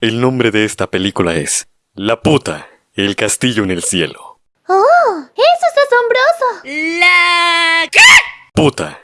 El nombre de esta película es La puta, el castillo en el cielo. ¡Oh! ¡Eso es asombroso! La... ¿Qué? Puta,